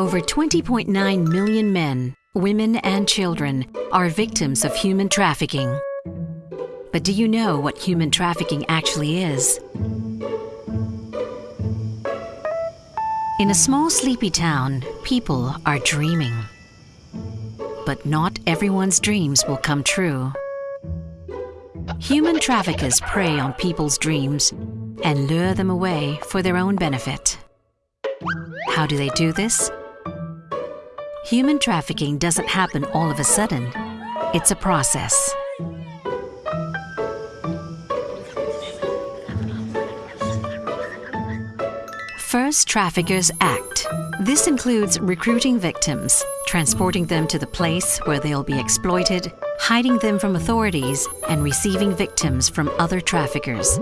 Over 20.9 million men, women, and children are victims of human trafficking. But do you know what human trafficking actually is? In a small sleepy town, people are dreaming. But not everyone's dreams will come true. Human traffickers prey on people's dreams and lure them away for their own benefit. How do they do this? Human trafficking doesn't happen all of a sudden. It's a process. First, traffickers act. This includes recruiting victims, transporting them to the place where they'll be exploited, hiding them from authorities, and receiving victims from other traffickers.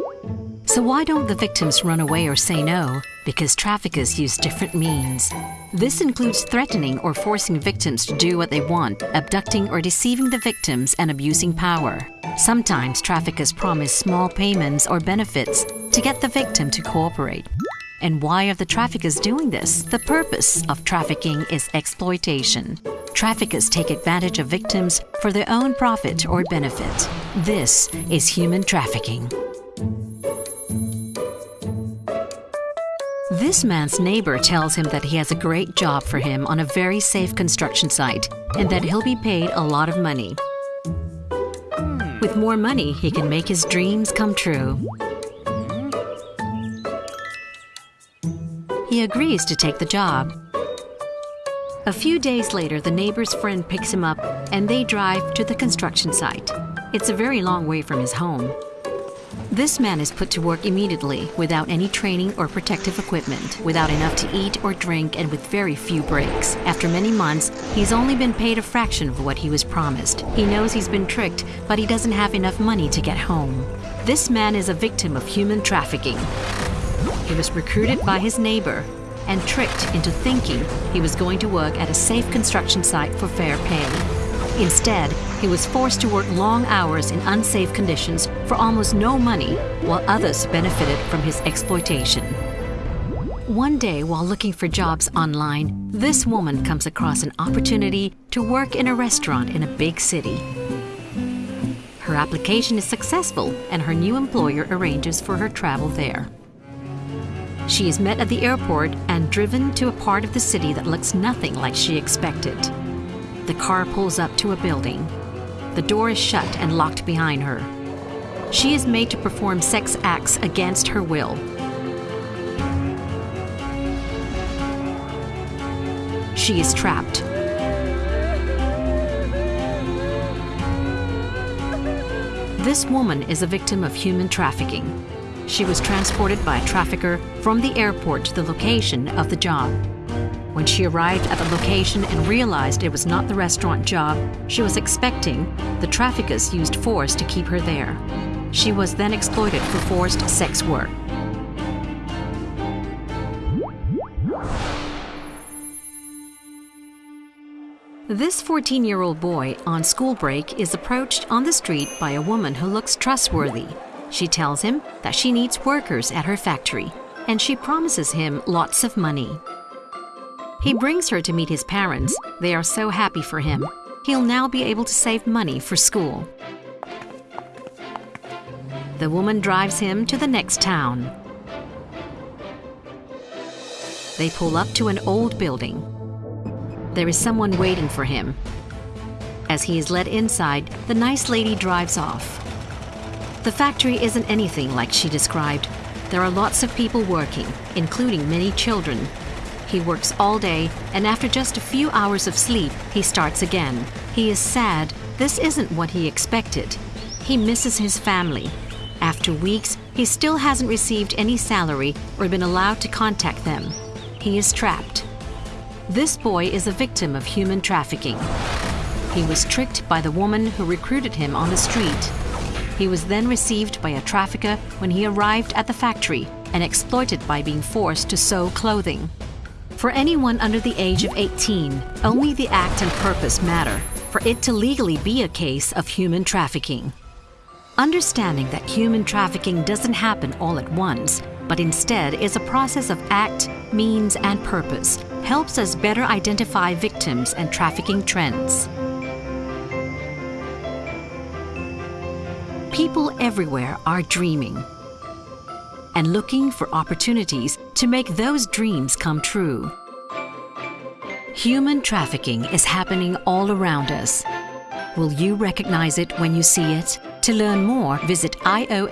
So why don't the victims run away or say no? Because traffickers use different means. This includes threatening or forcing victims to do what they want, abducting or deceiving the victims, and abusing power. Sometimes traffickers promise small payments or benefits to get the victim to cooperate. And why are the traffickers doing this? The purpose of trafficking is exploitation. Traffickers take advantage of victims for their own profit or benefit. This is human trafficking. This man's neighbor tells him that he has a great job for him on a very safe construction site and that he'll be paid a lot of money. With more money, he can make his dreams come true. He agrees to take the job. A few days later, the neighbor's friend picks him up and they drive to the construction site. It's a very long way from his home. This man is put to work immediately without any training or protective equipment, without enough to eat or drink, and with very few breaks. After many months, he's only been paid a fraction of what he was promised. He knows he's been tricked, but he doesn't have enough money to get home. This man is a victim of human trafficking. He was recruited by his neighbor and tricked into thinking he was going to work at a safe construction site for fair pay. Instead, he was forced to work long hours in unsafe conditions for almost no money, while others benefited from his exploitation. One day, while looking for jobs online, this woman comes across an opportunity to work in a restaurant in a big city. Her application is successful, and her new employer arranges for her travel there. She is met at the airport and driven to a part of the city that looks nothing like she expected. The car pulls up to a building. The door is shut and locked behind her. She is made to perform sex acts against her will. She is trapped. This woman is a victim of human trafficking. She was transported by a trafficker from the airport to the location of the job. When she arrived at the location and realized it was not the restaurant job she was expecting, the traffickers used force to keep her there. She was then exploited for forced sex work. This 14 year old boy on school break is approached on the street by a woman who looks trustworthy. She tells him that she needs workers at her factory, and she promises him lots of money. He brings her to meet his parents. They are so happy for him. He'll now be able to save money for school. The woman drives him to the next town. They pull up to an old building. There is someone waiting for him. As he is led inside, the nice lady drives off. The factory isn't anything like she described. There are lots of people working, including many children. He works all day, and after just a few hours of sleep, he starts again. He is sad. This isn't what he expected. He misses his family. After weeks, he still hasn't received any salary or been allowed to contact them. He is trapped. This boy is a victim of human trafficking. He was tricked by the woman who recruited him on the street. He was then received by a trafficker when he arrived at the factory and exploited by being forced to sew clothing. For anyone under the age of 18, only the act and purpose matter for it to legally be a case of human trafficking. Understanding that human trafficking doesn't happen all at once, but instead is a process of act, means, and purpose helps us better identify victims and trafficking trends. People everywhere are dreaming and looking for opportunities to make those dreams come true. Human trafficking is happening all around us. Will you recognize it when you see it? To learn more, visit iomx.org.